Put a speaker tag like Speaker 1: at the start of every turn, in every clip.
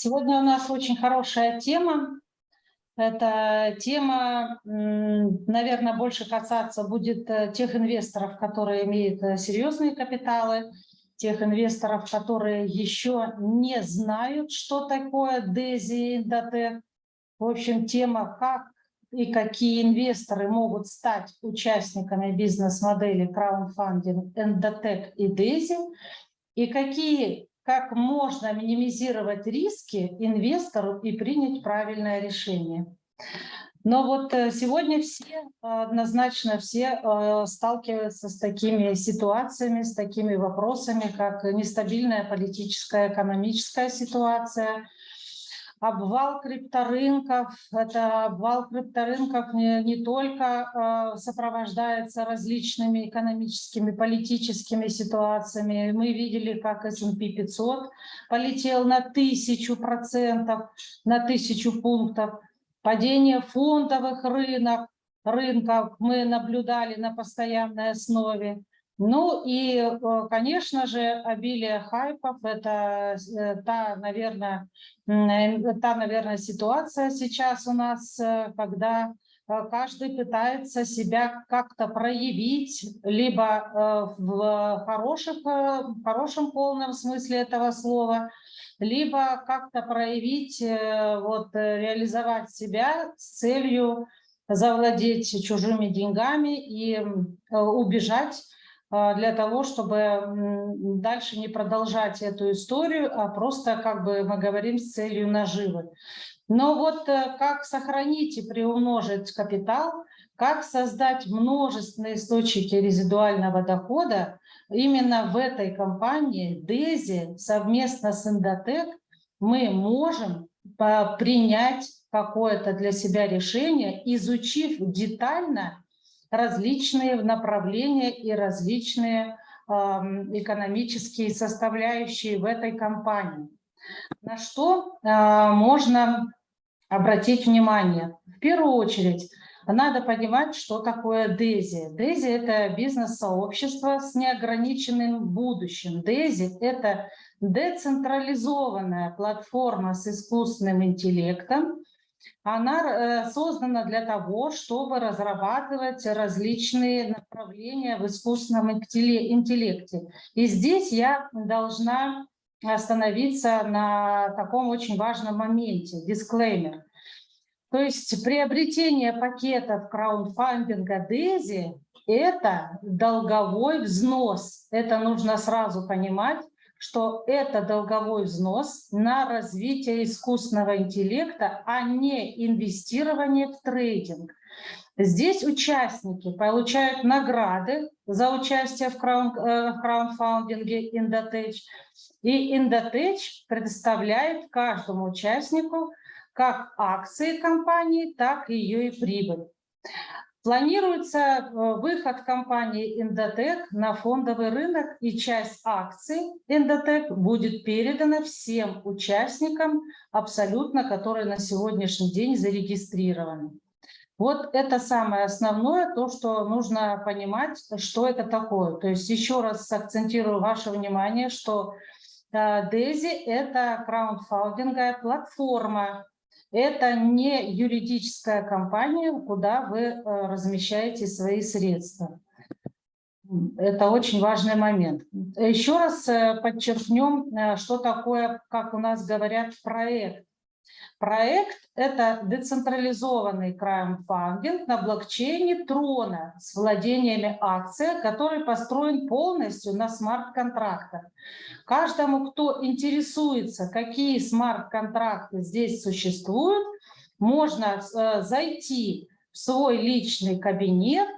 Speaker 1: Сегодня у нас очень хорошая тема. Эта тема, наверное, больше касаться будет э, тех инвесторов, которые имеют э, серьезные капиталы, тех инвесторов, которые еще не знают, что такое DESI и Индотек. В общем, тема, как и какие инвесторы могут стать участниками бизнес-модели краундфандинг Endotech и DESI, и какие как можно минимизировать риски инвестору и принять правильное решение. Но вот э, сегодня все, однозначно все э, сталкиваются с такими ситуациями, с такими вопросами, как нестабильная политическая, экономическая ситуация, обвал крипторынков. Это обвал крипторынков не, не только э, сопровождается различными экономическими, политическими ситуациями. Мы видели, как S&P 500 полетел на тысячу процентов, на тысячу пунктов. Падение фондовых рынок, рынков мы наблюдали на постоянной основе. Ну и, э, конечно же, обилие хайпов – это э, та, наверное, э, та, наверное, ситуация сейчас у нас, когда каждый пытается себя как-то проявить, либо в, хороших, в хорошем полном смысле этого слова, либо как-то проявить, вот, реализовать себя с целью завладеть чужими деньгами и убежать для того, чтобы дальше не продолжать эту историю, а просто, как бы мы говорим, с целью наживы. Но вот э, как сохранить и приумножить капитал, как создать множественные источники резидуального дохода, именно в этой компании DESI совместно с Endotech мы можем принять какое-то для себя решение, изучив детально различные направления и различные экономические составляющие в этой компании. На что а, можно обратить внимание? В первую очередь, надо понимать, что такое DESI. DESI – это бизнес-сообщество с неограниченным будущим. DESI – это децентрализованная платформа с искусственным интеллектом, она э, создана для того, чтобы разрабатывать различные направления в искусственном интеллекте. И здесь я должна остановиться на таком очень важном моменте, дисклеймер. То есть приобретение пакетов краундфандинга DESI – это долговой взнос. Это нужно сразу понимать, что это долговой взнос на развитие искусственного интеллекта, а не инвестирование в трейдинг. Здесь участники получают награды за участие в, краун, э, в краундфандинге Indotech. И Indotech предоставляет каждому участнику как акции компании, так и ее и прибыль. Планируется э, выход компании Endotech на фондовый рынок, и часть акций Endotech будет передана всем участникам, абсолютно, которые на сегодняшний день зарегистрированы. Вот это самое основное, то, что нужно понимать, что это такое. То есть еще раз акцентирую ваше внимание, что э, – это краундфандинговая платформа, это не юридическая компания, куда вы э, размещаете свои средства. Это очень важный момент. Еще раз э, подчеркнем, э, что такое, как у нас говорят, проект. Проект – это децентрализованный краундфандинг на блокчейне Трона с владениями акций, который построен полностью на смарт-контрактах. Каждому, кто интересуется, какие смарт-контракты здесь существуют, можно э, зайти в свой личный кабинет,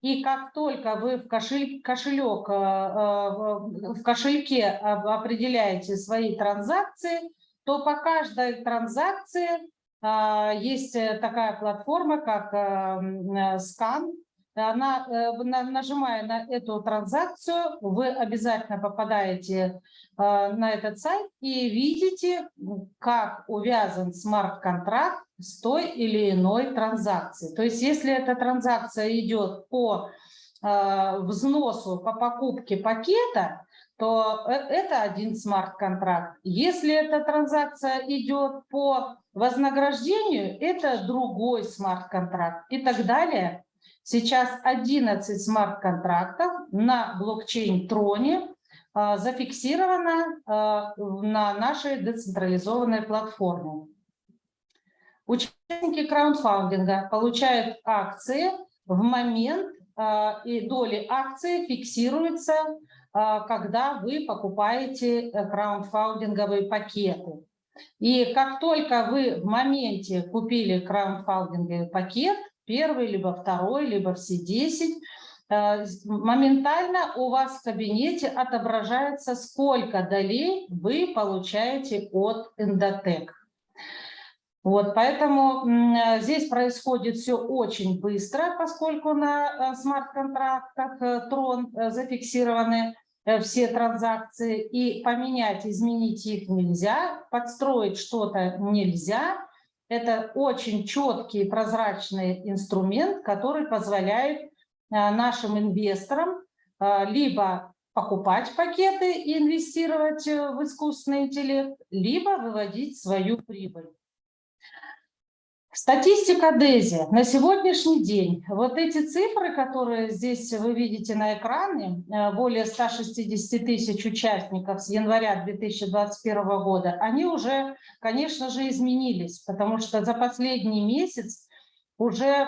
Speaker 1: и как только вы в кошель, кошелек, э, э, в кошельке определяете свои транзакции, то по каждой транзакции а, есть э, такая платформа, как э, скан. Она, э, нажимая на эту транзакцию, вы обязательно попадаете на этот сайт и видите, как увязан смарт-контракт с той или иной транзакцией. То есть если эта транзакция идет по э, взносу по покупке пакета, то э, это один смарт-контракт. Если эта транзакция идет по вознаграждению, это другой смарт-контракт и так далее. Сейчас 11 смарт-контрактов на блокчейн Троне а, зафиксировано а, на нашей децентрализованной платформе. Участники краундфандинга получают акции в момент, а, и доли акции фиксируются, когда вы покупаете э, краундфандинговые пакеты. И как только вы в моменте купили краундфандинговый пакет, первый, либо второй, либо все 10, э, моментально у вас в кабинете отображается, сколько долей вы получаете от Endotech. Вот, поэтому здесь происходит все очень быстро, поскольку на э, смарт-контрактах э, зафиксированы все транзакции, и поменять, изменить их нельзя, подстроить что-то нельзя, это очень четкий прозрачный инструмент, который позволяет а, нашим инвесторам а, либо покупать пакеты и инвестировать э, в искусственный интеллект, либо выводить свою прибыль. Статистика ДЭЗИ. На сегодняшний день вот эти цифры, которые здесь вы видите на экране, э, более 160 тысяч участников с января 2021 года, они уже, конечно же, изменились, потому что за последний месяц уже э,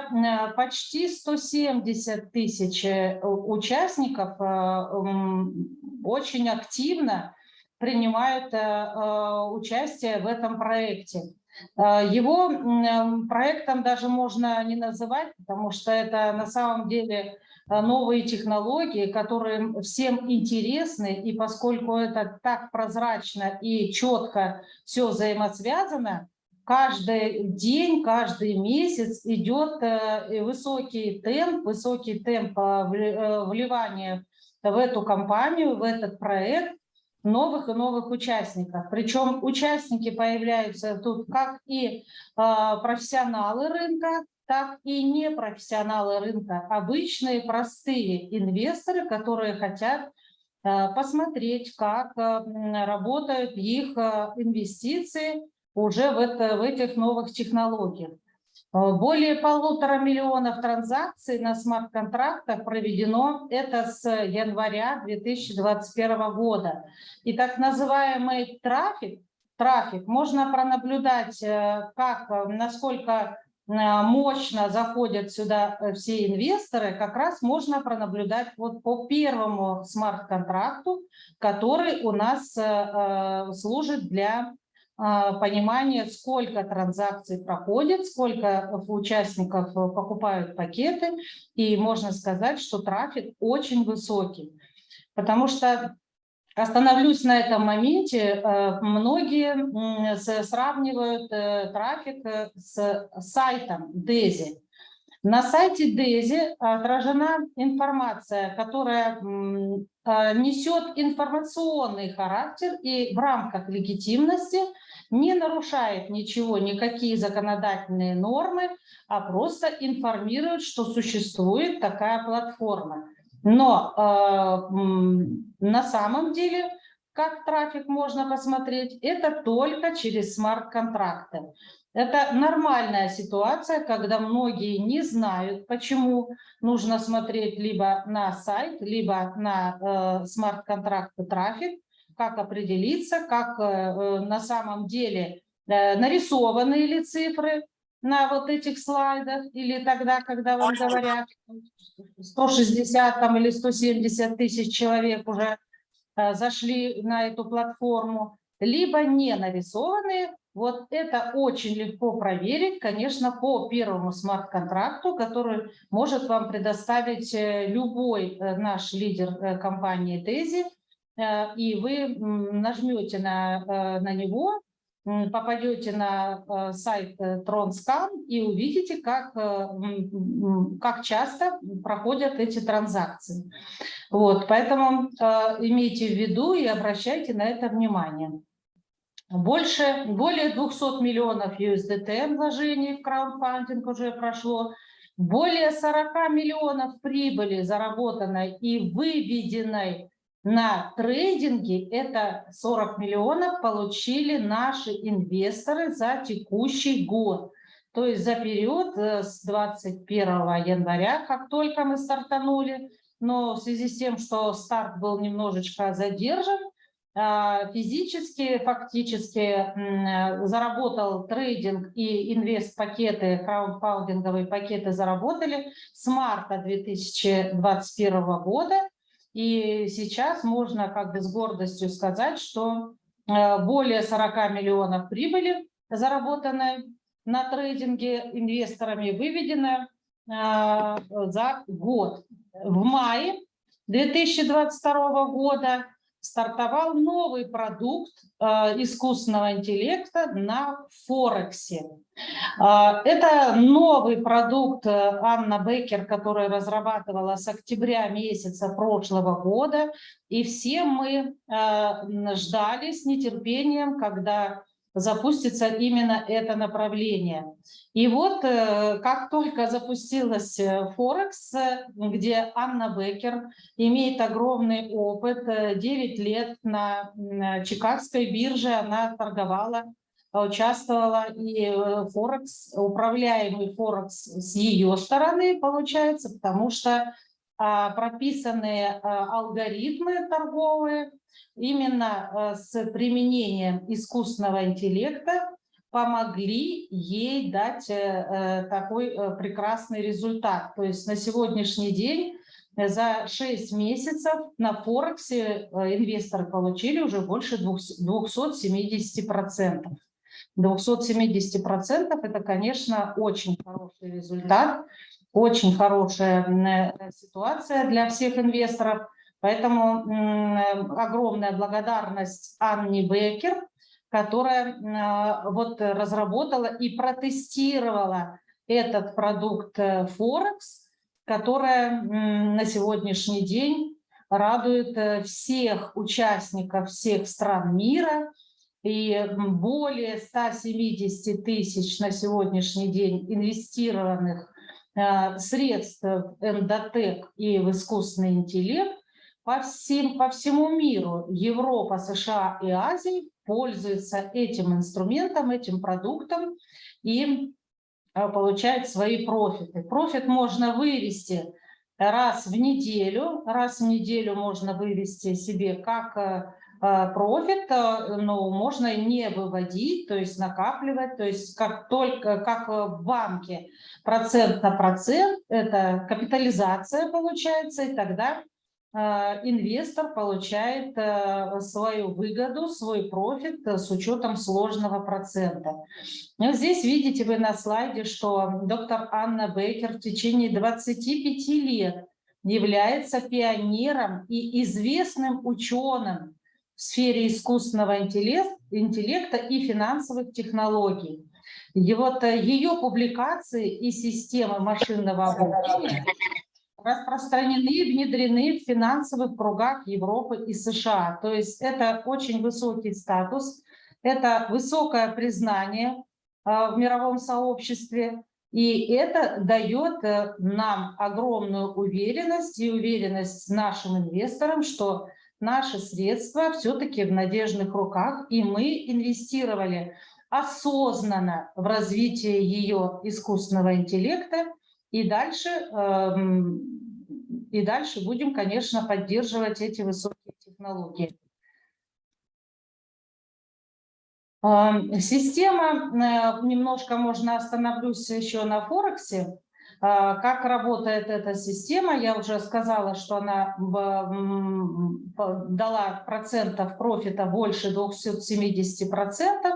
Speaker 1: почти 170 тысяч э, участников очень активно принимают участие в этом проекте. А, его проектом даже можно не называть, потому что это на самом деле а, новые технологии, которые всем интересны, и поскольку это так прозрачно и четко все взаимосвязано, каждый день, каждый месяц идет э, высокий темп, высокий темп э, вливания в эту компанию, в этот проект, новых и новых участников. Причем участники появляются тут как и а, профессионалы рынка, так и непрофессионалы рынка, обычные простые инвесторы, которые хотят а, посмотреть, как а, работают их инвестиции уже в, это, в этих новых технологиях. Э, более полутора миллионов транзакций на смарт-контрактах проведено это с января 2021 года. И так называемый трафик, трафик можно пронаблюдать, э, как, насколько э, мощно заходят сюда все инвесторы, как раз можно пронаблюдать вот по первому смарт-контракту, который у нас служит для понимание, сколько транзакций проходит, сколько участников покупают пакеты, и можно сказать, что трафик очень высокий. Потому что, остановлюсь на этом моменте, э, многие сравнивают э, трафик э, с сайтом DESI. На сайте DESI отражена информация, которая несет информационный характер и в рамках легитимности – не нарушает ничего, никакие законодательные нормы, а просто информирует, что существует такая платформа. Но э, на самом деле, как трафик можно посмотреть, это только через смарт-контракты. Это нормальная ситуация, когда многие не знают, почему нужно смотреть либо на сайт, либо на э, смарт-контракты трафик, как определиться, как э, э, на самом деле э, нарисованы ли цифры на вот этих слайдах, или тогда, когда вам говорят 160 там, или 170 тысяч человек уже зашли на эту платформу, либо не нарисованные, вот это очень легко проверить, конечно, по первому смарт-контракту, который может вам предоставить любой наш лидер компании Тези, и вы нажмете на, э, на него, попадете на э, сайт TronScan и увидите, как, как часто проходят эти транзакции. Вот, поэтому имейте в виду и обращайте на это внимание. Больше, более 200 миллионов USDT вложений в краундфандинг уже прошло. более 40 миллионов прибыли заработанной и выведенной на трейдинге, это 40 миллионов получили наши инвесторы за текущий год. То есть за период э, с 21 января, как только мы стартанули, но в связи с тем, что старт был немножечко задержан, а, физически, фактически заработал трейдинг и инвест-пакеты, краундфаундинговые пакеты заработали с марта 2021 года. И сейчас можно как бы с гордостью сказать, что э, более 40 миллионов прибыли заработаны на трейдинге инвесторами, выведено э, за год. В мае 2022 года стартовал новый продукт э, искусственного интеллекта на Форексе. Э, это новый продукт э, Анна Беккер, который разрабатывала с октября месяца прошлого года. И все мы ждали с нетерпением, когда запустится именно это направление. И вот э, как только запустилась э, Форекс, где Анна Беккер имеет огромный опыт, 9 э, лет на Чикагской бирже она торговала, участвовала, и Форекс, управляемый Форекс с ее стороны получается, потому что а, прописанные алгоритмы торговые именно э, с применением искусственного интеллекта помогли ей дать э, э, такой прекрасный результат. То есть на сегодняшний день за 6 месяцев на Форексе инвесторы получили уже больше 270%. 270% это, конечно, очень хороший результат, очень хорошая ситуация для всех инвесторов. Поэтому огромная благодарность Анне Бекер, которая вот разработала и протестировала этот продукт э, Форекс, которая на сегодняшний день радует э, всех участников всех стран мира. И более 170 тысяч на сегодняшний день инвестированных э, средств в Endotech и в искусственный интеллект по, всем, по всему миру, Европа, США и Азия пользуются этим инструментом, этим продуктом и э, получают свои профиты. Профит можно вывести раз в неделю, раз в неделю можно вывести себе как э, э, профит, но можно не выводить, то есть накапливать, то есть как только как в банке процент на процент, это капитализация получается, и тогда Э, инвестор получает э, свою выгоду, свой профит э, с учетом сложного процента. Здесь видите вы на слайде, что доктор Анна Бейкер в течение 25 лет является пионером и известным ученым в сфере искусственного интеллекта и финансовых технологий. И вот ее публикации и системы машинного обучения распространены и внедрены в финансовых кругах Европы и США. То есть это очень высокий статус, это высокое признание а, в мировом сообществе, и это дает э, нам огромную уверенность и уверенность нашим инвесторам, что наши средства все-таки в надежных руках, и мы инвестировали осознанно в развитие ее искусственного интеллекта, и дальше, эм, и дальше будем, конечно, поддерживать эти высокие технологии. Эм, система, э, немножко можно остановлюсь еще на Форексе. Э, как работает эта система? Я уже сказала, что она дала процентов профита больше 270 процентов.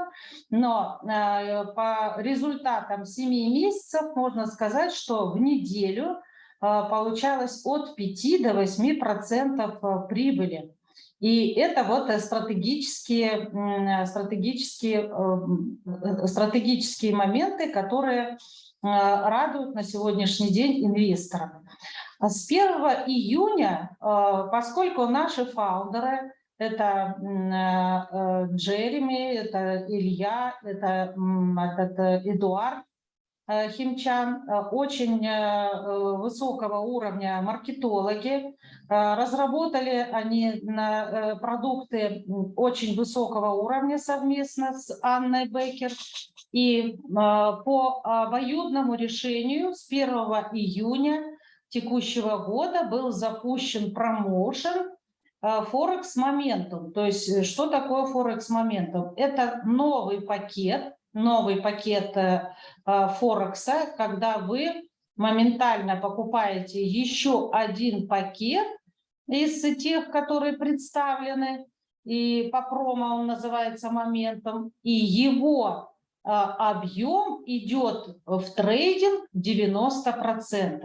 Speaker 1: Но э, по результатам 7 месяцев можно сказать, что в неделю э, получалось от 5 до 8 процентов э, прибыли. И это вот стратегические, стратегические, стратегические моменты, которые радуют на сегодняшний день инвесторов. С 1 июня, поскольку наши фаундеры это э, э, Джереми, это Илья, это этот э, Эдуард. э, химчан, э, очень высокого уровня маркетологи. Разработали они продукты очень высокого уровня совместно с Анной Беккер. И по обоюдному решению с 1 июня текущего года был запущен промоушен Форекс Моментум. То есть что такое Форекс Моментум? Это новый пакет новый пакет э, э, Форекса, когда вы моментально покупаете еще один пакет из тех, которые представлены, и по промо он называется моментом, и его э, объем идет в трейдинг 90%.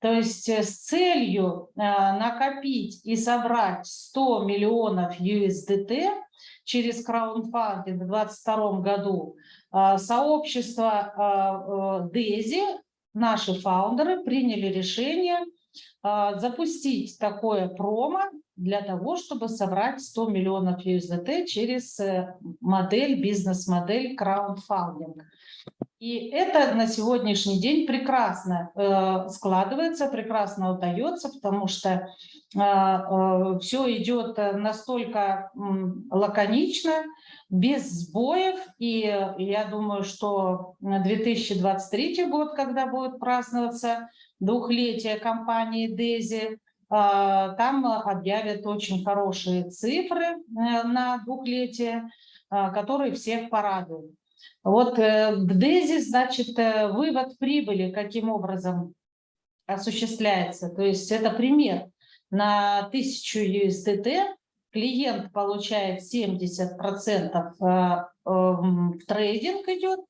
Speaker 1: То есть с целью накопить и собрать 100 миллионов USDT через краундфандинг в 2022 году а, сообщество DESI, а, наши фаундеры, приняли решение а, запустить такое промо для того, чтобы собрать 100 миллионов USDT через э, модель, бизнес-модель краундфандинг. И это на сегодняшний день прекрасно э, складывается, прекрасно удается, потому что э, э, все идет настолько лаконично, без сбоев. И я думаю, что 2023 год, когда будет праздноваться двухлетие компании Дези, э, там объявят очень хорошие цифры э, на двухлетие, которые всех порадуют. Вот э, в ДЭЗе, значит, э, вывод прибыли каким образом осуществляется. То есть это пример. На 1000 USDT клиент получает 70% э, в трейдинг идет,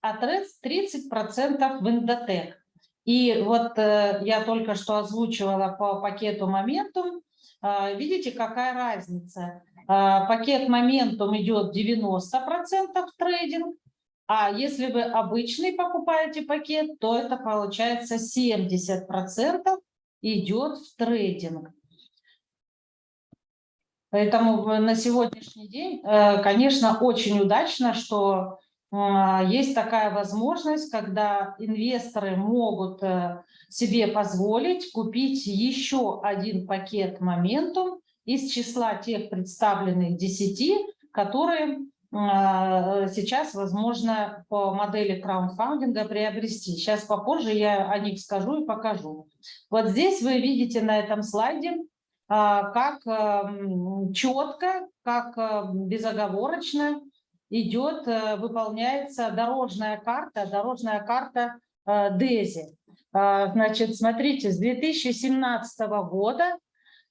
Speaker 1: а 30% в эндотек. И вот я только что озвучивала по пакету Momentum. Видите, какая разница? Пакет Momentum идет 90% в трейдинг, а если вы обычный покупаете пакет, то это получается 70% идет в трейдинг. Поэтому на сегодняшний день, э, конечно, очень удачно, что э, есть такая возможность, когда инвесторы могут э, себе позволить купить еще один пакет моментум из числа тех представленных 10, которые а, сейчас возможно по модели краундфандинга приобрести. Сейчас попозже я о них скажу и покажу. Вот здесь вы видите на этом слайде, а, как эм, четко, как э, безоговорочно идет, э, выполняется дорожная карта, дорожная карта э, ДЭЗИ. Значит, смотрите, с 2017 года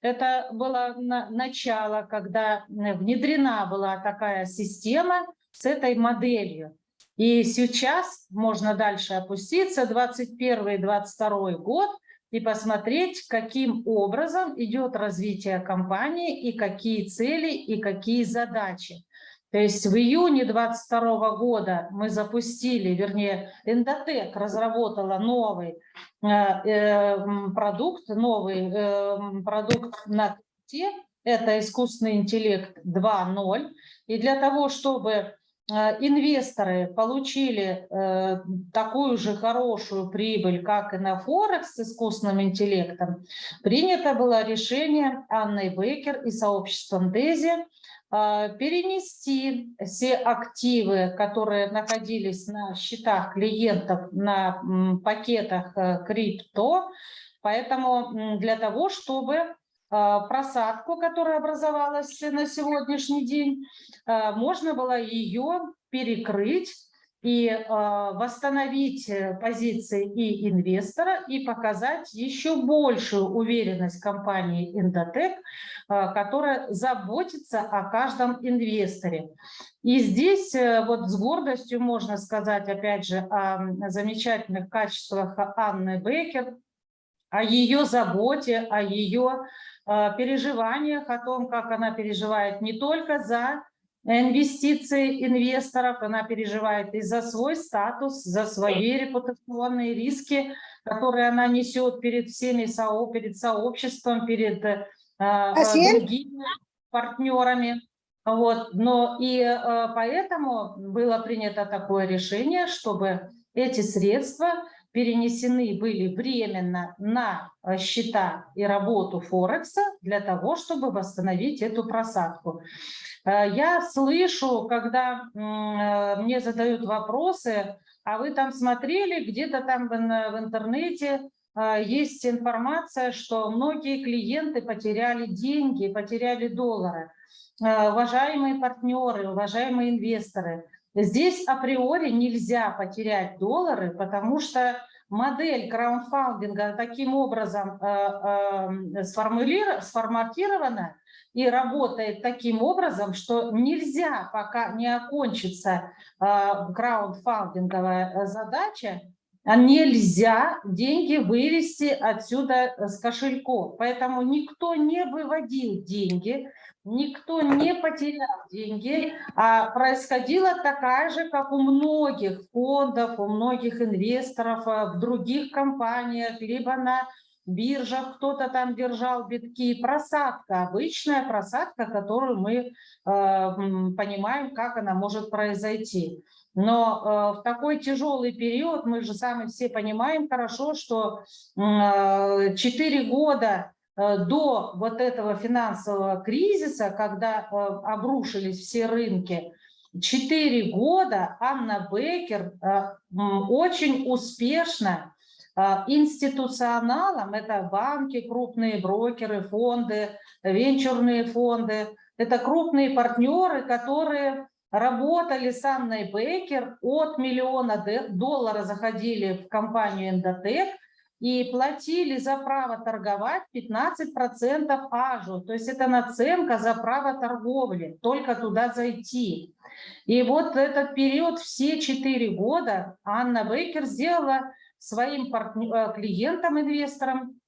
Speaker 1: это было начало, когда внедрена была такая система с этой моделью. И сейчас можно дальше опуститься, 21-22 год, и посмотреть, каким образом идет развитие компании, и какие цели, и какие задачи. То есть в июне 2022 года мы запустили, вернее, Эндотек разработала новый э, э, продукт, новый э, продукт на те, это искусственный интеллект 2.0. И для того, чтобы инвесторы получили такую же хорошую прибыль, как и на Форекс с искусственным интеллектом, принято было решение Анны Бекер и сообществом Дези перенести все активы, которые находились на счетах клиентов на пакетах э, крипто. Поэтому для того, чтобы а, просадку, которая образовалась на сегодняшний день, а, можно было ее перекрыть и э, восстановить э, позиции и инвестора, и показать еще большую уверенность компании Индотек, э, которая заботится о каждом инвесторе. И здесь э, вот с гордостью можно сказать, опять же, о замечательных качествах Анны Бекер, о ее заботе, о ее э, переживаниях, о том, как она переживает не только за инвестиции инвесторов, она переживает и за свой статус, за свои репутационные риски, которые она несет перед всеми, перед сообществом, перед э, э другими партнерами. Вот. Но и э, поэтому было принято такое решение, чтобы эти средства перенесены были временно на э, счета и работу Форекса для того, чтобы восстановить эту просадку. Э, я слышу, когда э, мне задают вопросы, а вы там смотрели, где-то там в интернете есть информация, что многие клиенты потеряли деньги, потеряли доллары. Уважаемые партнеры, уважаемые инвесторы, Здесь априори нельзя потерять доллары, потому что модель краундфандинга таким образом э, э, сформатирована и работает таким образом, что нельзя, пока не окончится э, краундфандинговая задача, нельзя деньги вывести отсюда с кошельков. Поэтому никто не выводил деньги, Никто не потерял деньги, а происходила такая же, как у многих фондов, у многих инвесторов э, в других компаниях, либо на биржах кто-то там держал битки. Просадка, обычная просадка, которую мы э, понимаем, как она может произойти. Но э, в такой тяжелый период, мы же сами все понимаем хорошо, что э, 4 года до вот этого финансового кризиса, когда э, обрушились все рынки, четыре года Анна Бекер э, очень успешно институционалам, это банки, крупные брокеры, фонды, венчурные фонды, это крупные партнеры, которые работали с Анной Бекер, от миллиона долларов заходили в компанию Эндотек, и платили за право торговать 15% ажу. То есть это наценка за право торговли, только туда зайти. И вот этот период, все 4 года, Анна Бейкер сделала своим э, клиентам, инвесторам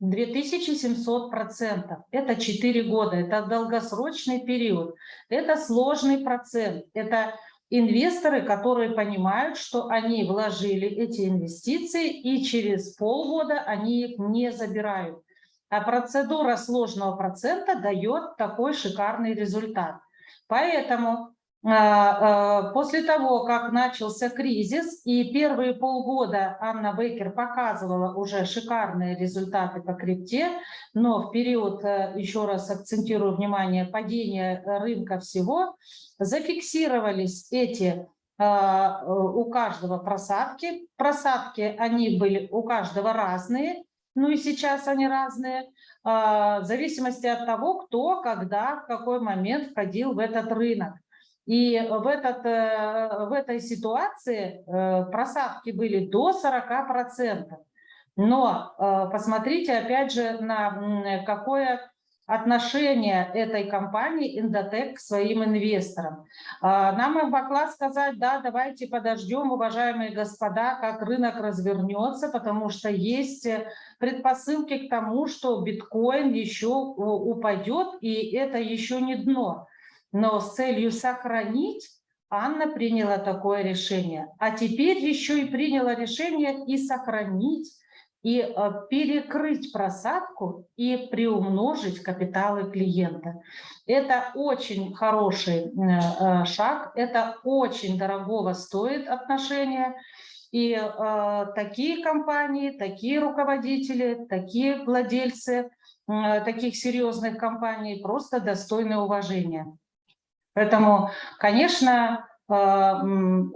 Speaker 1: 2700%. Это 4 года, это долгосрочный период, это сложный процент, это инвесторы, которые понимают, что они вложили эти инвестиции и через полгода они их не забирают. А процедура сложного процента дает такой шикарный результат. Поэтому после того, как начался кризис, и первые полгода Анна Бейкер показывала уже шикарные результаты по крипте, но в период, э, еще раз акцентирую внимание, падения рынка всего, зафиксировались эти а, у каждого просадки. Просадки, они были у каждого разные, ну и сейчас они разные, в зависимости от того, кто, когда, в какой момент входил в этот рынок. И в, этот, э, в этой ситуации э, просадки были до 40%. Но э, посмотрите опять же на какое отношение этой компании Индотек к своим инвесторам. А, нам могла сказать, да, давайте подождем, уважаемые господа, как рынок развернется, потому что есть предпосылки к тому, что биткоин еще упадет, и это еще не дно но с целью сохранить Анна приняла такое решение. А теперь еще и приняла решение и сохранить, и э, перекрыть просадку и приумножить капиталы клиента. Это очень хороший э, э, шаг, это очень дорогого стоит отношение. И э, такие компании, такие руководители, такие владельцы э, таких серьезных компаний просто достойны уважения. Поэтому, конечно, э,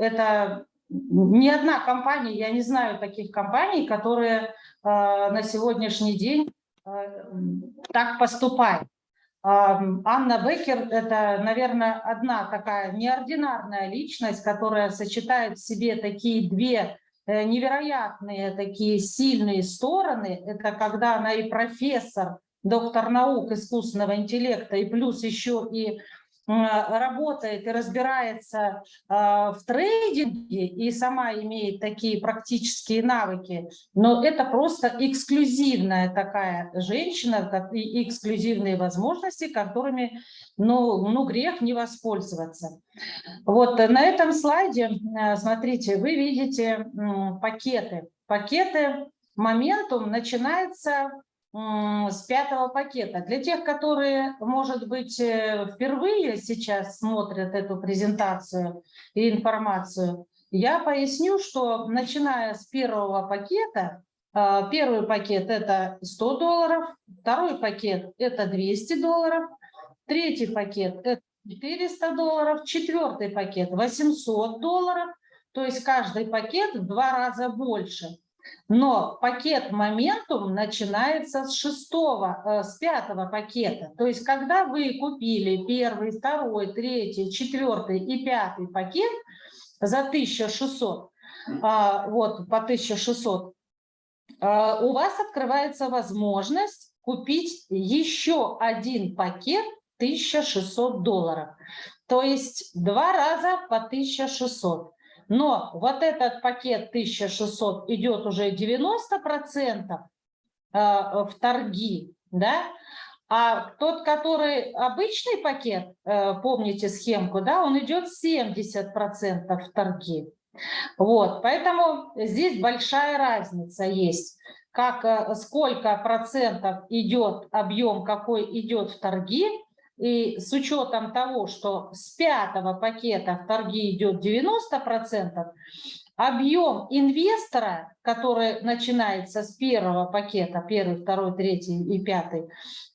Speaker 1: это ни одна компания, я не знаю таких компаний, которые э, на сегодняшний день э, так поступают. Анна Беккер – это, наверное, одна такая неординарная личность, которая сочетает в себе такие две невероятные, такие сильные стороны. Это когда она и профессор, доктор наук искусственного интеллекта, и плюс еще и работает и разбирается а, в трейдинге и сама имеет такие практические навыки, но это просто эксклюзивная такая женщина и эксклюзивные возможности, которыми ну, ну грех не воспользоваться. Вот на этом слайде, смотрите, вы видите пакеты. Пакеты моментум начинается с пятого пакета. Для тех, которые, может быть, э, впервые сейчас смотрят эту презентацию и информацию, я поясню, что начиная с первого пакета, э, первый пакет это 100 долларов, второй пакет это 200 долларов, третий пакет это 400 долларов, четвертый пакет 800 долларов, то есть каждый пакет в два раза больше. Но пакет моментум начинается с шестого, э, с пятого пакета. То есть когда вы купили первый, второй, третий, четвертый и пятый пакет за 1600, а, вот по 1600, а, у вас открывается возможность купить еще один пакет 1600 долларов. То есть два раза по 1600. Но вот этот пакет 1600 идет уже 90% э, в торги, да, а тот, который обычный пакет, э, помните схемку, да, он идет 70% в торги. Вот, поэтому здесь большая разница есть, как, э, сколько процентов идет объем, какой идет в торги, и с учетом того, что с пятого пакета в торги идет 90%, объем инвестора, который начинается с первого пакета, первый, второй, третий и пятый,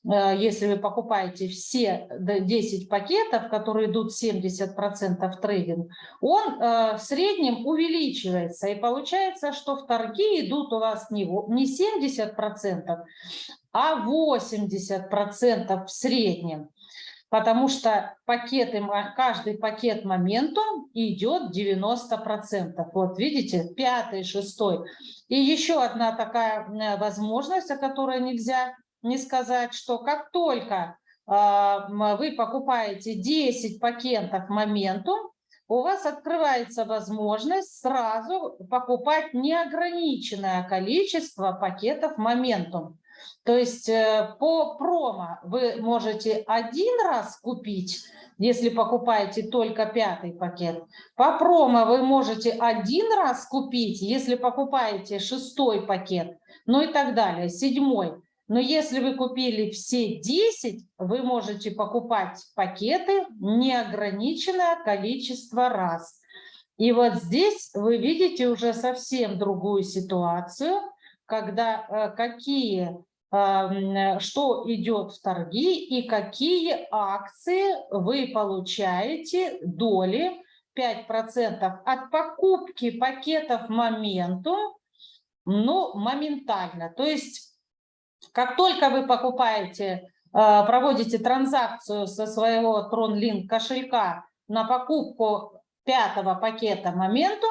Speaker 1: э, если вы покупаете все 10 пакетов, которые идут 70% в трейдинг, он э, в среднем увеличивается. И получается, что в торги идут у вас не 70%, а 80% в среднем потому что пакеты, каждый пакет моменту идет 90%. Вот видите, пятый, шестой. И еще одна такая возможность, о которой нельзя не сказать, что как только а, вы покупаете 10 пакетов моменту, у вас открывается возможность сразу покупать неограниченное количество пакетов моментум. То есть э, по промо вы можете один раз купить, если покупаете только пятый пакет. По промо вы можете один раз купить, если покупаете шестой пакет, ну и так далее, седьмой. Но если вы купили все 10, вы можете покупать пакеты неограниченное количество раз. И вот здесь вы видите уже совсем другую ситуацию, когда э, какие что идет в торги и какие акции вы получаете доли 5% от покупки пакетов моменту, ну, моментально. То есть, как только вы покупаете, а, проводите транзакцию со своего TronLink кошелька на покупку пятого пакета моменту,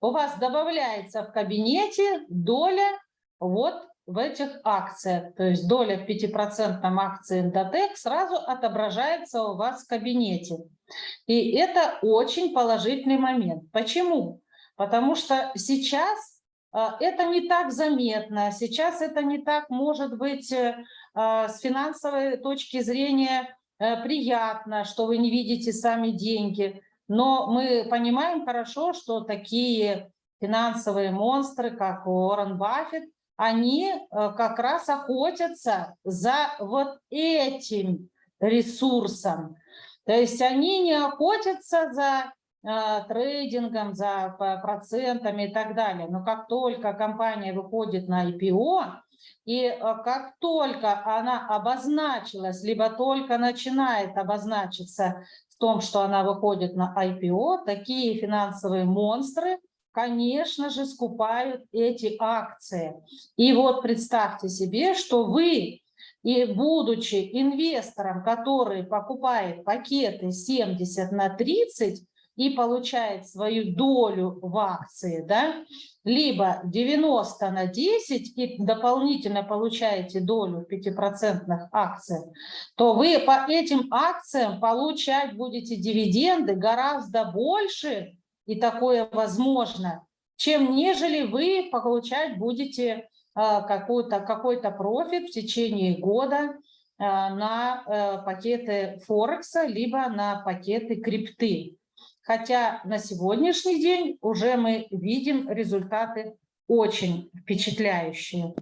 Speaker 1: у вас добавляется в кабинете доля вот в этих акциях, то есть доля в 5% акции Endotech сразу отображается у вас в кабинете. И это очень положительный момент. Почему? Потому что сейчас а, это не так заметно, сейчас это не так может быть э, а, с финансовой точки зрения э, приятно, что вы не видите сами деньги. Но мы понимаем хорошо, что такие финансовые монстры, как Уоррен Баффет, они э, как раз охотятся за вот этим ресурсом. То есть они не охотятся за э, трейдингом, за процентами и так далее. Но как только компания выходит на IPO, и э, как только она обозначилась, либо только начинает обозначиться в том, что она выходит на IPO, такие финансовые монстры конечно же, скупают эти акции. И вот представьте себе, что вы, и будучи инвестором, который покупает пакеты 70 на 30 и получает свою долю в акции, да, либо 90 на 10 и дополнительно получаете долю в 5% акциях, то вы по этим акциям получать будете дивиденды гораздо больше, и такое возможно, чем нежели вы получать будете а, какой-то какой -то профит в течение года а, на э, пакеты Форекса, либо на пакеты крипты. Хотя на сегодняшний день уже мы видим результаты очень впечатляющие.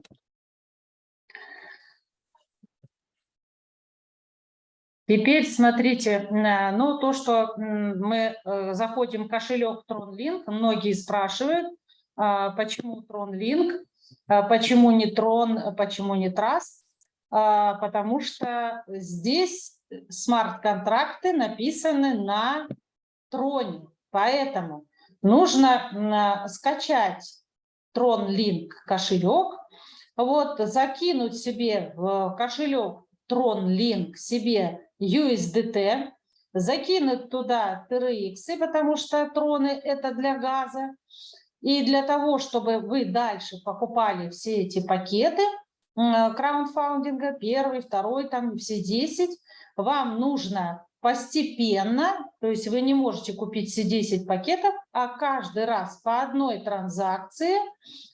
Speaker 1: Теперь смотрите, ну то, что мы э, заходим в кошелек TronLink, многие спрашивают, а, почему TronLink, а, почему не Tron, почему не Trust, а, потому что здесь смарт-контракты написаны на Троне, поэтому нужно скачать TronLink кошелек, вот закинуть себе в кошелек TronLink себе USDT, закинуть туда TRX, потому что троны это для газа. И для того, чтобы вы дальше покупали все эти пакеты краундфаундинга, первый, второй, там все 10, вам нужно постепенно, то есть вы не можете купить все 10 пакетов, а каждый раз по одной транзакции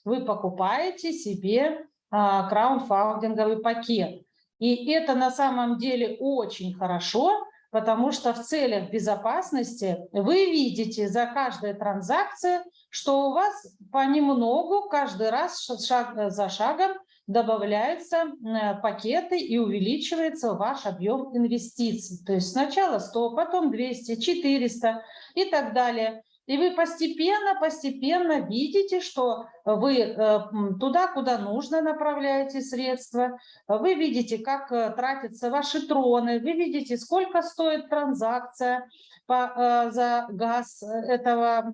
Speaker 1: вы покупаете себе а, краундфаундинговый пакет. И это на самом деле очень хорошо, потому что в целях безопасности вы видите за каждой транзакцией, что у вас понемногу каждый раз шаг за шагом добавляются э, пакеты и увеличивается ваш объем инвестиций. То есть сначала 100, потом 200, 400 и так далее. И вы постепенно, постепенно видите, что вы э, туда, куда нужно, направляете средства. Вы видите, как э, тратятся ваши троны. Вы видите, сколько стоит транзакция по, э, за газ этого,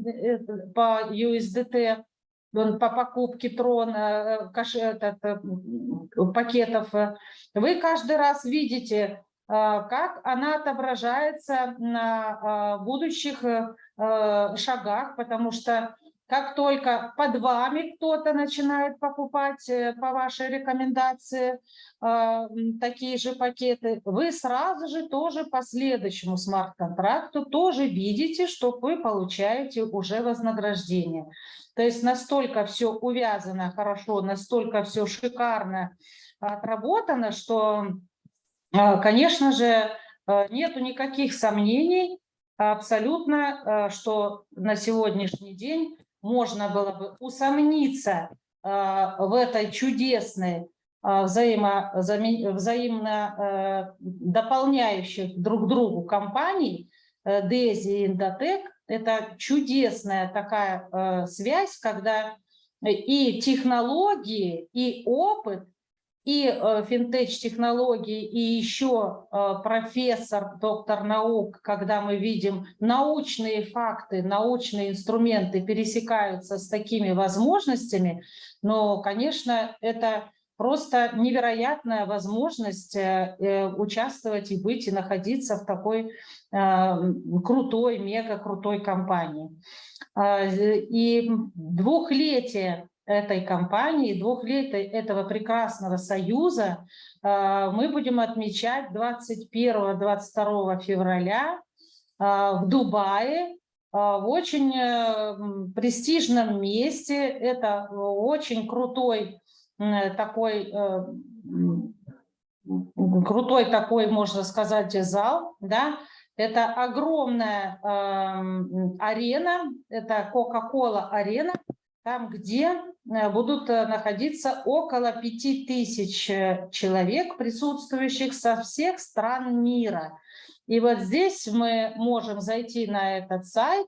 Speaker 1: по USDT по покупке трон, этот, пакетов, вы каждый раз видите, как она отображается на будущих Э, шагах, потому что как только под вами кто-то начинает покупать э, по вашей рекомендации э, такие же пакеты, вы сразу же тоже по следующему смарт-контракту тоже видите, что вы получаете уже вознаграждение. То есть настолько все увязано хорошо, настолько все шикарно отработано, что, конечно же, нету никаких сомнений, абсолютно, э, что на сегодняшний день можно было бы усомниться э, в этой чудесной э, взаимно дополняющих друг другу компаний Дези и Индотек. Это чудесная такая связь, когда и технологии, и опыт и э, финтеч-технологии, и еще э, профессор, доктор наук, когда мы видим научные факты, научные инструменты пересекаются с такими возможностями, но, конечно, это просто невероятная возможность э, участвовать и быть, и находиться в такой крутой, мега крутой компании. И двухлетие этой компании, двухлетия этого прекрасного союза а, мы будем отмечать 21-22 февраля а, в Дубае, а, в очень э, престижном месте. Это очень крутой такой, э, крутой такой, можно сказать, зал, да, это огромная э, арена, это Coca-Cola арена, там, где э, будут э, находиться около 5000 э, человек, присутствующих со всех стран мира. И вот здесь мы можем зайти на этот сайт,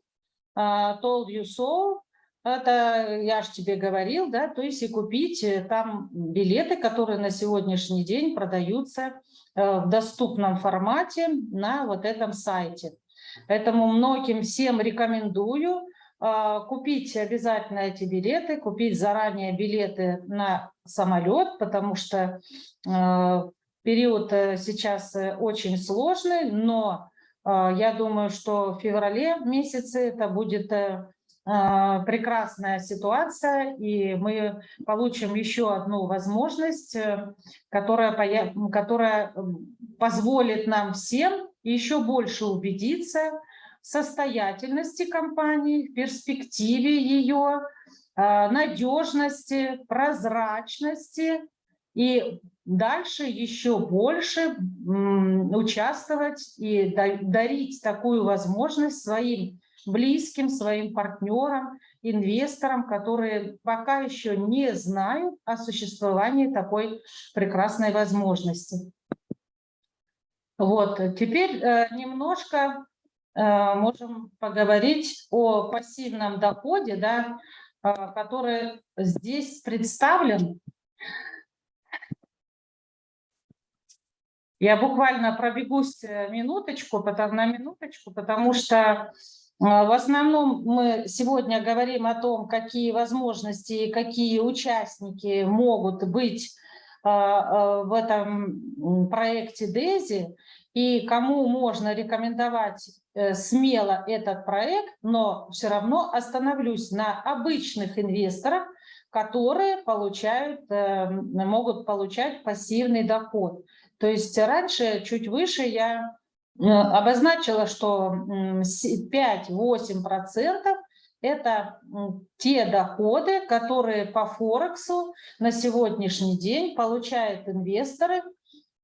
Speaker 1: Told You So, это я же тебе говорил, да, то есть и купить там билеты, которые на сегодняшний день продаются в доступном формате на вот этом сайте. Поэтому многим всем рекомендую купить обязательно эти билеты, купить заранее билеты на самолет, потому что а, период э, сейчас э, очень сложный, но а, я думаю, что в феврале месяце это будет э, прекрасная ситуация, и мы получим еще одну возможность, которая, которая позволит нам всем еще больше убедиться, состоятельности компании, перспективе ее, а, надежности, прозрачности и дальше еще больше участвовать и дарить такую возможность своим близким, своим партнерам, инвесторам, которые пока еще не знают о существовании такой прекрасной возможности. Вот, теперь э, немножко э, можем поговорить о пассивном доходе, да, э, который здесь представлен. Я буквально пробегусь минуточку, потому, на минуточку, потому что в основном мы сегодня говорим о том, какие возможности и какие участники могут быть в этом проекте DESI и кому можно рекомендовать э, смело этот проект, но все равно остановлюсь на обычных инвесторах, которые получают, э, могут получать пассивный доход. То есть раньше, чуть выше, я э, обозначила, что 5-8% это те доходы, которые по Форексу на сегодняшний день получают инвесторы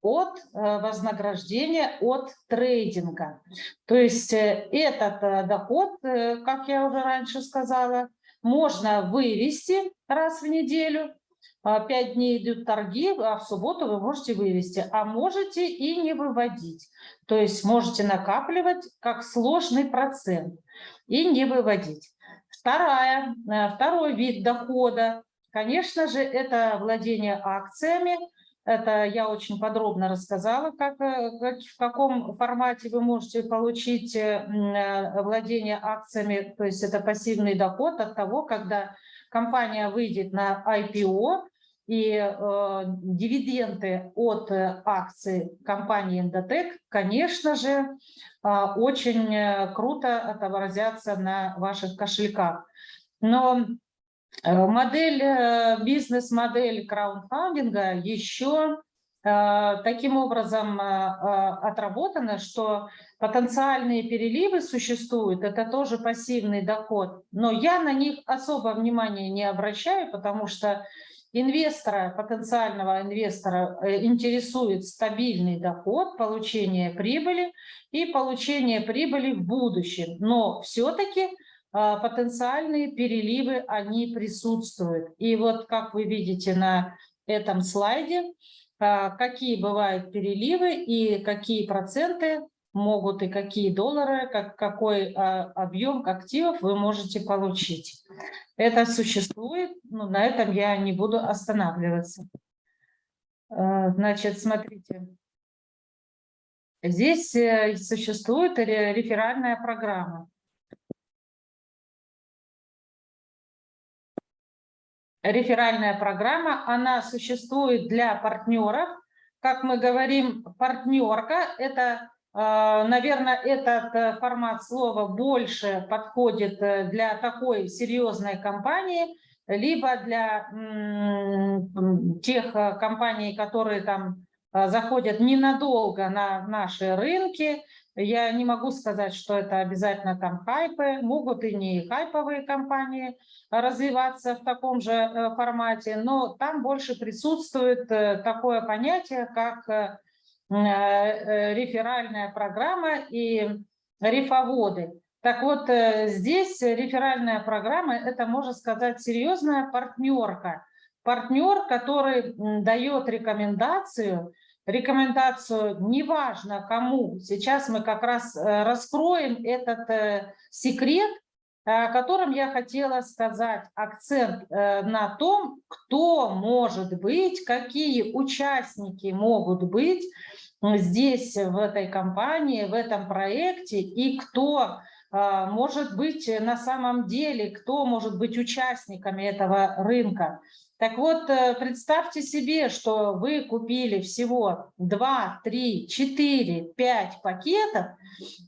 Speaker 1: от э, вознаграждения от трейдинга. То есть э, этот э, доход, как я уже раньше сказала, можно вывести раз в неделю, пять дней идут торги, а в субботу вы можете вывести, а можете и не выводить. То есть можете накапливать как сложный процент и не выводить. Вторая, второй вид дохода, конечно же, это владение акциями, это я очень подробно рассказала, э, как, в каком формате вы можете получить э, э, владение акциями, то есть это пассивный доход от того, когда компания выйдет на IPO, и э, дивиденды от акций компании Endotech, конечно же, э, очень круто отобразятся на ваших кошельках. Но модель, э, бизнес-модель краундфандинга еще э, таким образом отработана, что потенциальные переливы существуют, это тоже пассивный доход, но я на них особо внимания не обращаю, потому что инвестора, потенциального инвестора интересует стабильный доход, получение прибыли и получение прибыли в будущем. Но все-таки потенциальные переливы, они присутствуют. И вот как вы видите на этом слайде, а, какие бывают переливы и какие проценты могут и какие доллары, как, какой а, объем активов вы можете получить. Это существует, но на этом я не буду останавливаться. Значит, смотрите. Здесь э, существует реферальная программа. Реферальная программа, она существует для партнеров. Как мы говорим, партнерка – это, э, наверное, этот э, формат слова больше подходит э, для такой серьезной компании, либо для тех компаний, которые там заходят ненадолго на наши рынки, я не могу сказать, что это обязательно там хайпы, могут и не хайповые компании развиваться в таком же э, формате, но там больше присутствует э, такое понятие, как э, реферальная программа и рифоводы. Так вот, здесь реферальная программа – это, можно сказать, серьезная партнерка. Партнер, который дает рекомендацию – рекомендацию, неважно кому, сейчас мы как раз э, раскроем этот э, секрет, о котором я хотела сказать, акцент э, на том, кто может быть, какие участники могут быть здесь, в этой компании, в этом проекте, и кто может быть на самом деле, кто может быть участниками этого рынка. Так вот, э, представьте себе, что вы купили всего 2, 3, 4, 5 пакетов,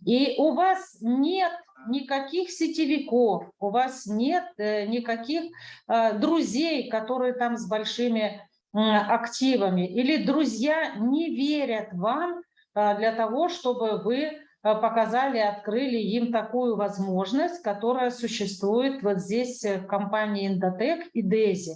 Speaker 1: и у вас нет никаких сетевиков, у вас нет э, никаких э, друзей, которые там с большими активами, или друзья не верят вам для того, чтобы вы показали, открыли им такую возможность, которая существует вот здесь в компании Endotech и DESI.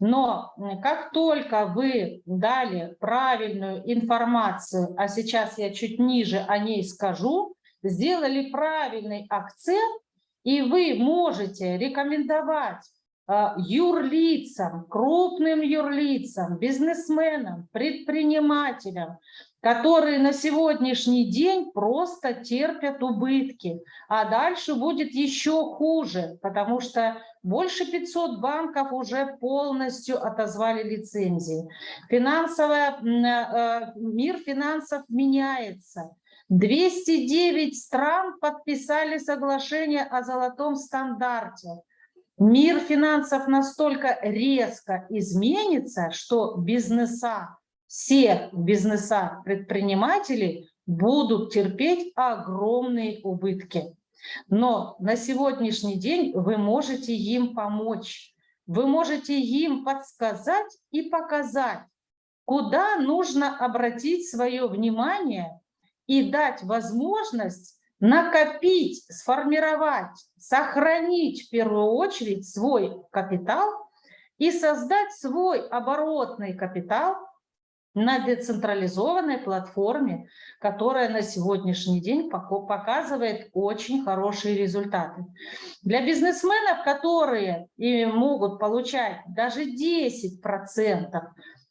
Speaker 1: Но как только вы дали правильную информацию, а сейчас я чуть ниже о ней скажу, сделали правильный акцент, и вы можете рекомендовать юрлицам, крупным юрлицам, бизнесменам, предпринимателям, которые на сегодняшний день просто терпят убытки. А дальше будет еще хуже, потому что больше 500 банков уже полностью отозвали лицензии. Финансовая, э, мир финансов меняется. 209 стран подписали соглашение о золотом стандарте. Мир финансов настолько резко изменится, что бизнеса, все бизнеса предпринимателей будут терпеть огромные убытки. Но на сегодняшний день вы можете им помочь. Вы можете им подсказать и показать, куда нужно обратить свое внимание и дать возможность накопить, сформировать, сохранить в первую очередь свой капитал и создать свой оборотный капитал на децентрализованной платформе, которая на сегодняшний день показывает очень хорошие результаты. Для бизнесменов, которые могут получать даже 10%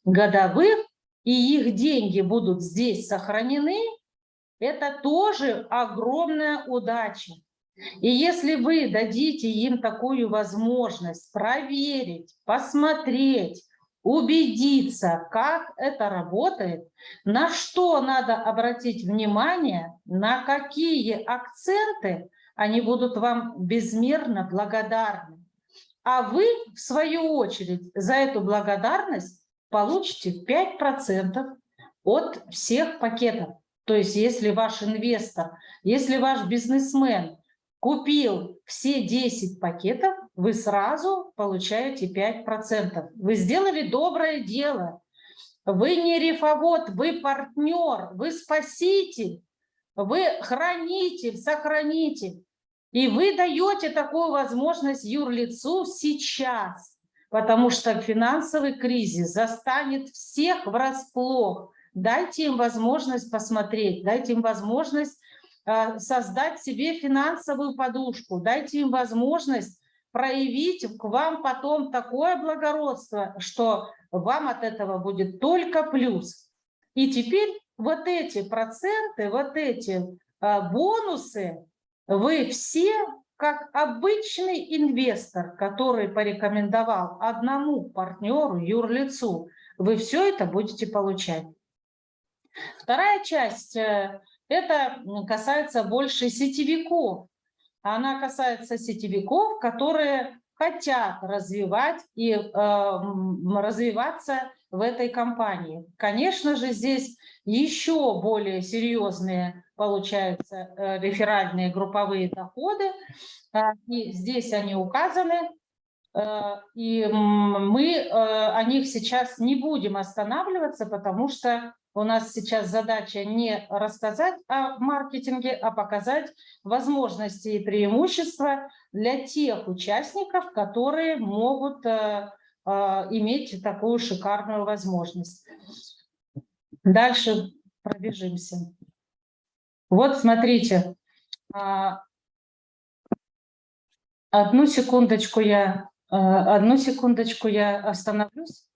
Speaker 1: годовых, и их деньги будут здесь сохранены, это тоже огромная удача. И если вы дадите им такую возможность проверить, посмотреть, убедиться, как это работает, на что надо обратить внимание, на какие акценты, они будут вам безмерно благодарны. А вы, в свою очередь, за эту благодарность получите 5% от всех пакетов. То есть если ваш инвестор, если ваш бизнесмен купил все 10 пакетов, вы сразу получаете 5%. Вы сделали доброе дело. Вы не рифовод, вы партнер, вы спаситель, вы хранитель, сохранитель. И вы даете такую возможность юрлицу сейчас, потому что финансовый кризис застанет всех врасплох. Дайте им возможность посмотреть, дайте им возможность э, создать себе финансовую подушку, дайте им возможность проявить к вам потом такое благородство, что вам от этого будет только плюс. И теперь вот эти проценты, вот эти э, бонусы вы все, как обычный инвестор, который порекомендовал одному партнеру, юрлицу, вы все это будете получать. Вторая часть э, – это касается больше сетевиков. Она касается сетевиков, которые хотят развивать и э, развиваться в этой компании. Конечно же, здесь еще более серьезные получаются э, реферальные групповые доходы, э, и здесь они указаны, э, и мы э, о них сейчас не будем останавливаться, потому что у нас сейчас задача не рассказать о маркетинге, а показать возможности и преимущества для тех участников, которые могут э, э, иметь такую шикарную возможность. Дальше пробежимся. Вот смотрите, а, одну секундочку я, э, одну секундочку я остановлюсь.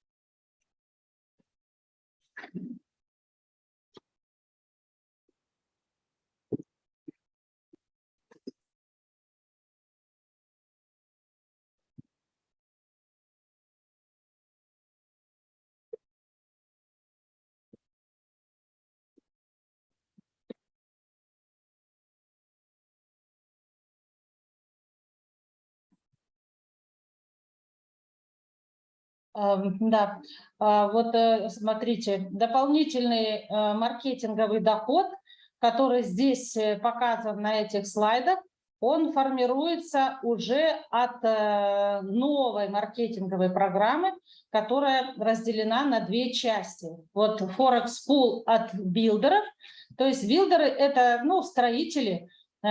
Speaker 1: Да, а, вот э, смотрите, дополнительный э, маркетинговый доход, который здесь э, показан на этих слайдах, он формируется уже от новой маркетинговой программы, которая разделена на две части. Вот Forex Pool от билдеров, то есть билдеры – это ну, строители,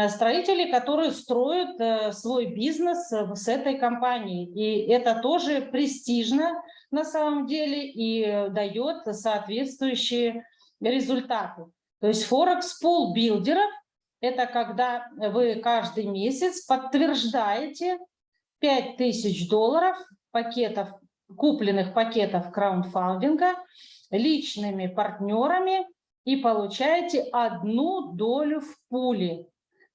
Speaker 1: строители, которые строят свой бизнес с этой компанией. И это тоже престижно на самом деле и дает соответствующие результаты. То есть Forex Pool билдеров – это когда вы каждый месяц подтверждаете 5000 долларов пакетов, купленных пакетов краундфандинга личными партнерами и получаете одну долю в пуле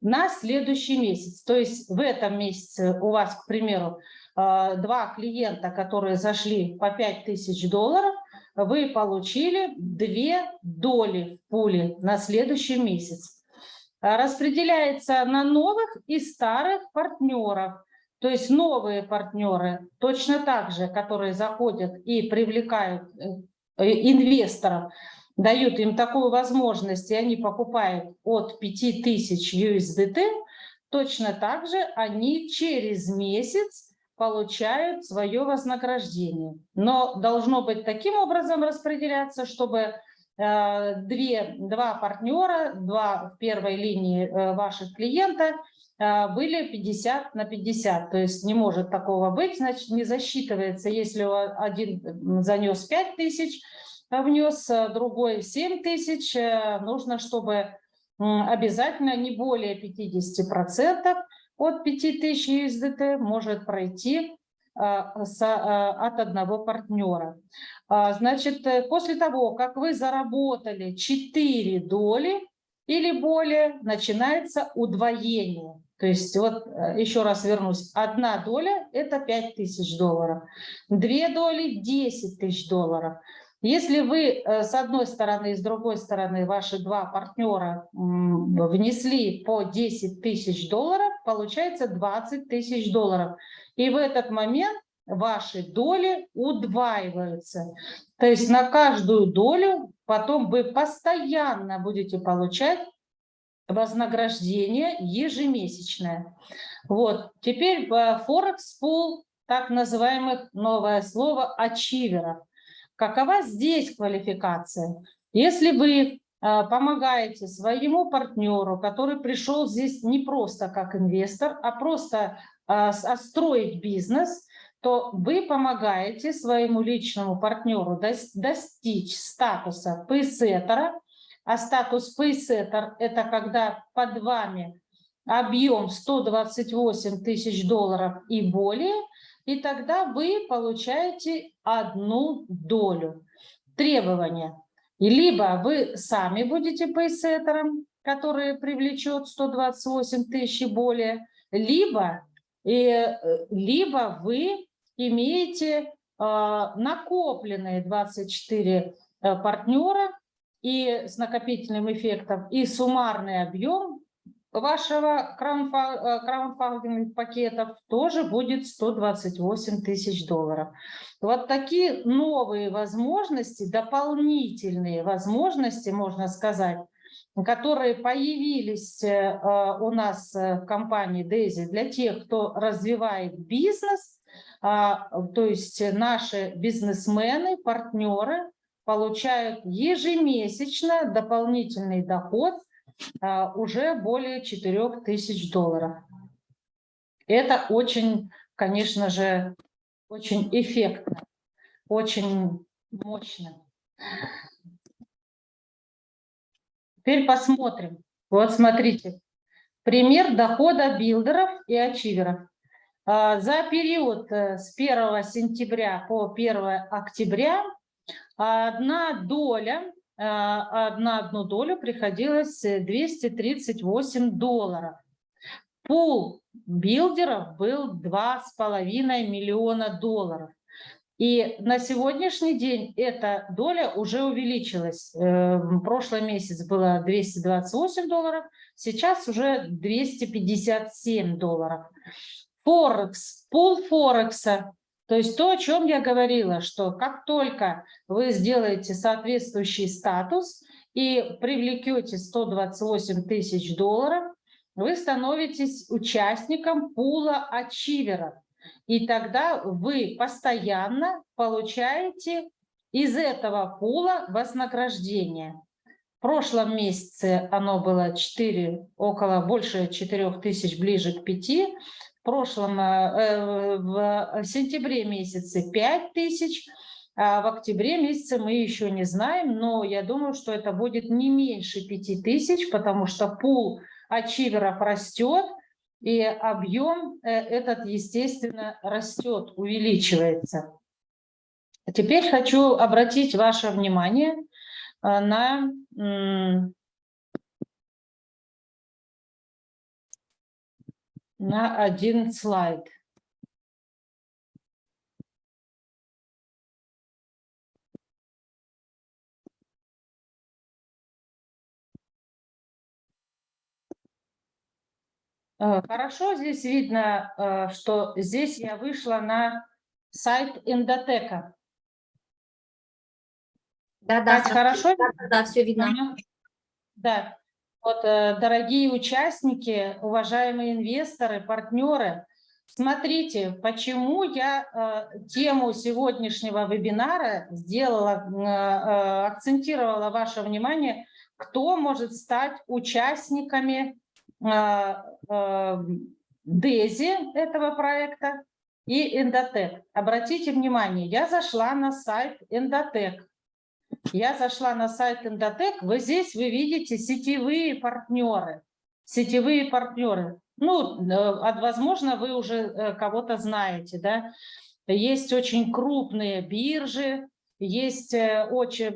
Speaker 1: на следующий месяц. То есть в этом месяце у вас, к примеру, э, два клиента, которые зашли по 5000 долларов, вы получили две доли в пуле на следующий месяц. Распределяется на новых и старых партнеров. То есть новые партнеры точно так же, которые заходят и привлекают э, инвесторов, дают им такую возможность, и они покупают от 5000 USDT, точно так же они через месяц получают свое вознаграждение. Но должно быть таким образом распределяться, чтобы э, две, два партнера, два в первой линии э, ваших клиента э, были 50 на 50. То есть не может такого быть, значит не засчитывается, если один занес 5 тысяч, внес другой 7 тысяч, нужно, чтобы обязательно не более 50% от 5000 USDT может пройти а, от одного партнера. А, значит, э, после того, как вы заработали 4 доли или более, начинается удвоение. То есть, вот э, еще раз вернусь, одна доля – это 5000 долларов, две доли – 10 тысяч долларов – если вы э, с одной стороны и с другой стороны ваши два партнера внесли по 10 тысяч долларов, получается 20 тысяч долларов. И в этот момент ваши доли удваиваются. То есть на каждую долю потом вы постоянно будете получать вознаграждение ежемесячное. Вот. Теперь в Форекс Pool так называемых новое слово ачиверов. Какова здесь квалификация? Если вы а, помогаете своему партнеру, который пришел здесь не просто как инвестор, а просто а, строить бизнес, то вы помогаете своему личному партнеру достичь статуса пейсеттера, а статус пейсеттер – это когда под вами объем 128 тысяч долларов и более – и тогда вы получаете одну долю требования. И либо вы сами будете пейсеттером, который привлечет 128 тысяч и более, либо, и, э, либо вы имеете э, накопленные 24 э, партнера и с накопительным эффектом, и суммарный объем вашего э, пакетов тоже будет 128 тысяч долларов. Вот такие новые возможности, дополнительные возможности, можно сказать, которые появились э, у нас в компании Дейзи для тех, кто развивает бизнес, а, то есть наши бизнесмены, партнеры получают ежемесячно дополнительный доход – уже более 4 тысяч долларов. Это очень, конечно же, очень эффектно, очень мощно. Теперь посмотрим. Вот смотрите. Пример дохода билдеров и ачиверов. А, за период э, с 1 сентября по 1 октября одна доля а, на одну долю приходилось 238 долларов. Пул билдеров был 2,5 миллиона долларов. И на сегодняшний день эта доля уже увеличилась. Э, прошлый месяц было 228 долларов, сейчас уже 257 долларов. Форекс, пул Форекса то есть то, о чем я говорила, что как только вы сделаете соответствующий статус и привлекете 128 тысяч долларов, вы становитесь участником пула ачиверов. И тогда вы постоянно получаете из этого пула вознаграждение. В прошлом месяце оно было 4, около больше 4 тысяч, ближе к 5 в прошлом, э, э, в сентябре месяце 5 тысяч, а в октябре месяце мы еще не знаем, но я думаю, что это будет не меньше 5 тысяч, потому что пул ачиверов растет, и объем э, этот, естественно, растет, увеличивается. Теперь хочу обратить ваше внимание на на один слайд. Э, хорошо здесь видно, э, что здесь я вышла на сайт Эндотека.
Speaker 2: Да, да,
Speaker 1: хорошо?
Speaker 2: Да, да, все видно.
Speaker 1: Да. Вот, э, дорогие участники, уважаемые инвесторы, партнеры, смотрите, почему я тему сегодняшнего вебинара сделала, акцентировала ваше внимание, кто может стать участниками Дези этого проекта и Эндотек. Обратите внимание, я зашла на сайт Эндотек. Я зашла на сайт Эндотек, вы здесь вы видите сетевые партнеры. Сетевые партнеры. Ну, э, возможно, вы уже э, кого-то знаете, да. Есть очень крупные биржи, есть э, очень,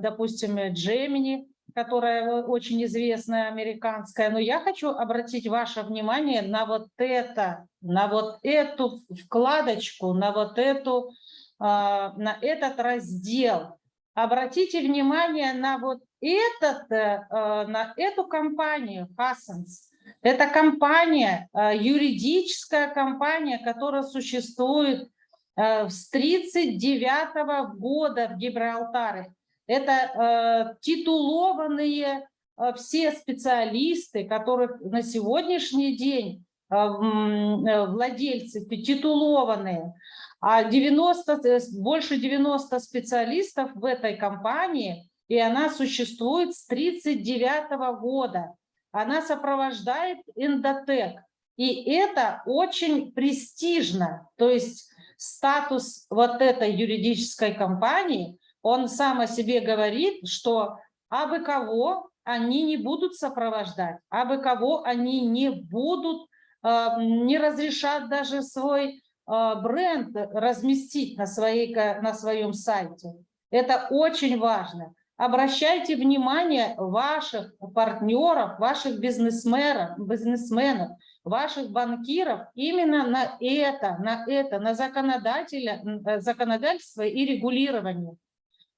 Speaker 1: допустим, Gemini, которая очень известная, американская. Но я хочу обратить ваше внимание на вот это, на вот эту вкладочку, на вот эту, на этот раздел. Обратите внимание на вот этот, э, э, на эту компанию Хассенс. Это компания, э, юридическая компания, которая существует с 1939 года в Гибралтаре. Это э, титулованные э, все специалисты, которых на сегодняшний день э, э владельцы титулованные, а 90, э, больше 90 специалистов в этой компании, и она существует с 1939 года. Она сопровождает эндотек. И это очень престижно. То есть статус вот этой юридической компании он сам о себе говорит, что абы кого они не будут сопровождать, абы кого они не будут, э, не разрешат даже свой бренд разместить на, своей, на своем сайте. Это очень важно. Обращайте внимание ваших партнеров, ваших бизнесменов, бизнесменов, ваших банкиров именно на это, на это, на законодателя, э, законодательство и регулирование.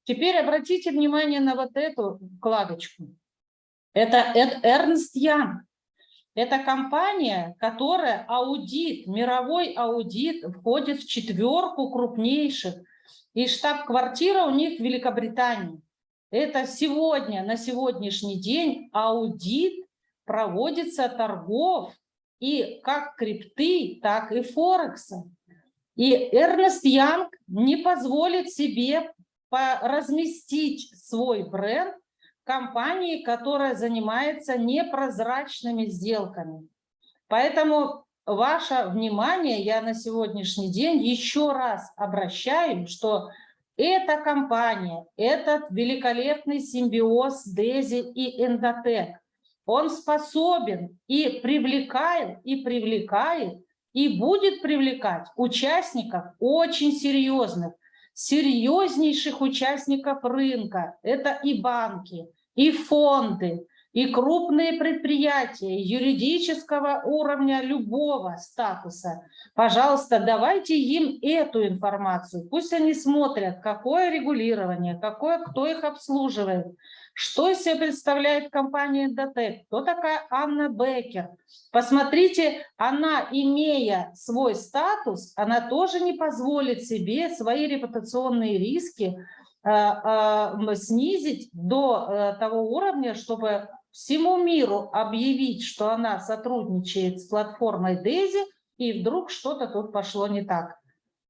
Speaker 1: Теперь обратите внимание на вот эту вкладочку. Это Эрнст Янг. Это компания, которая аудит, мировой аудит, входит в четверку крупнейших. И штаб-квартира у них в Великобритании. Это сегодня, на сегодняшний день аудит проводится торгов и как крипты, так и Форекса. И Эрнест Янг не позволит себе разместить свой бренд компании, которая занимается непрозрачными сделками. Поэтому ваше внимание я на сегодняшний день еще раз обращаю, что эта компания, этот великолепный симбиоз Дези и Эндотек, он способен и привлекает, и привлекает, и будет привлекать участников очень серьезных, серьезнейших участников рынка. Это и банки, и фонды, и крупные предприятия юридического уровня любого статуса. Пожалуйста, давайте им эту информацию. Пусть они смотрят, какое регулирование, какое, кто их обслуживает, что из себя представляет компания Дотек? Кто такая Анна Беккер? Посмотрите, она, имея свой статус, она тоже не позволит себе свои репутационные риски снизить до э, того уровня, чтобы всему миру объявить, что она сотрудничает с платформой Дейзи, и вдруг что-то тут пошло не так.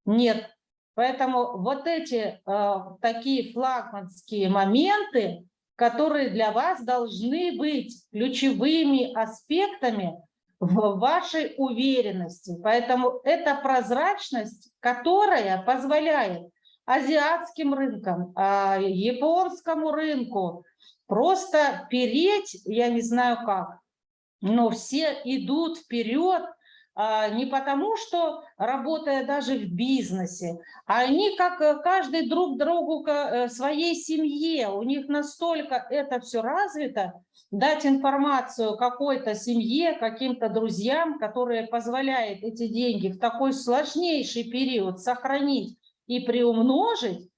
Speaker 1: Нет. Поэтому вот эти э, такие флагманские моменты, которые для вас должны быть ключевыми аспектами в вашей уверенности. Поэтому это прозрачность, которая позволяет азиатским рынкам, а, японскому рынку. Просто переть, я не знаю как, но все идут вперед а, не потому, что работая даже в бизнесе, а они как э, каждый друг другу к э, своей семье, у них настолько это все развито, дать информацию какой-то семье, каким-то друзьям, которые позволяет эти деньги в такой сложнейший период сохранить и приумножить,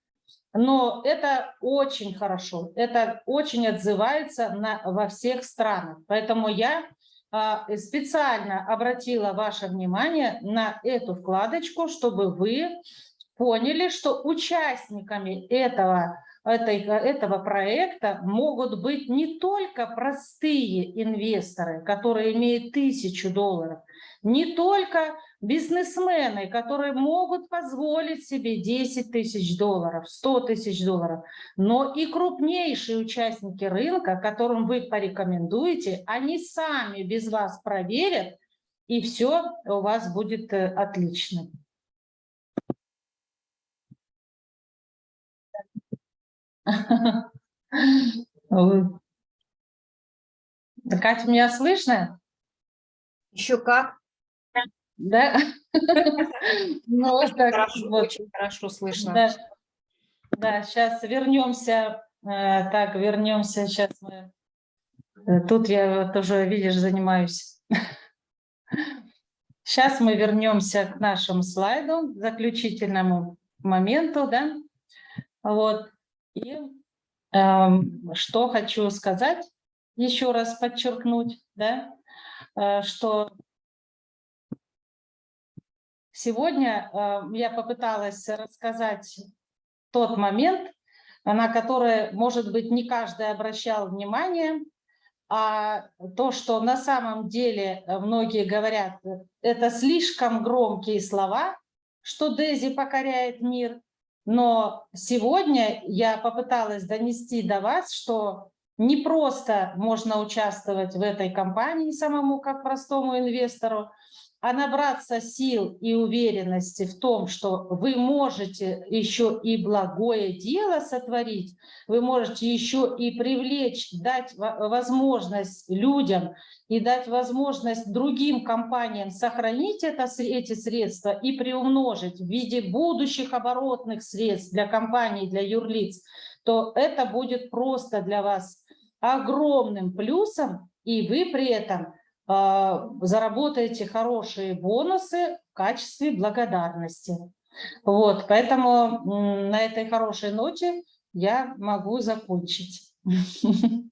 Speaker 1: но это очень хорошо, это очень отзывается на, во всех странах. Поэтому я а, специально обратила ваше внимание на эту вкладочку, чтобы вы поняли, что участниками этого, этой, этого проекта могут быть не только простые инвесторы, которые имеют тысячу долларов, не только бизнесмены, которые могут позволить себе 10 тысяч долларов, 100 тысяч долларов, но и крупнейшие участники рынка, которым вы порекомендуете, они сами без вас проверят, и все у вас будет э, отлично. Катя, меня слышно?
Speaker 2: Еще как?
Speaker 1: Да? Ну, так,
Speaker 2: Хорошо,
Speaker 1: вот.
Speaker 2: очень хорошо слышно.
Speaker 1: Да, да, сейчас вернемся, э, так, вернемся, сейчас мы, э, тут я тоже, видишь, занимаюсь. Сейчас мы вернемся к нашему слайду, заключительному моменту, да, вот, и эм, что хочу сказать, еще раз подчеркнуть, да, э, что Сегодня э, я попыталась рассказать тот момент, на который, может быть, не каждый обращал внимание, а то, что на самом деле многие говорят, это слишком громкие слова, что Дези покоряет мир. Но сегодня я попыталась донести до вас, что не просто можно участвовать в этой компании самому как простому инвестору, а набраться сил и уверенности в том, что вы можете еще и благое дело сотворить, вы можете еще и привлечь, дать возможность людям и дать возможность другим компаниям сохранить это, эти средства и приумножить в виде будущих оборотных средств для компаний, для юрлиц, то это будет просто для вас огромным плюсом, и вы при этом заработаете хорошие бонусы в качестве благодарности. Вот, поэтому на этой хорошей ноте я могу закончить.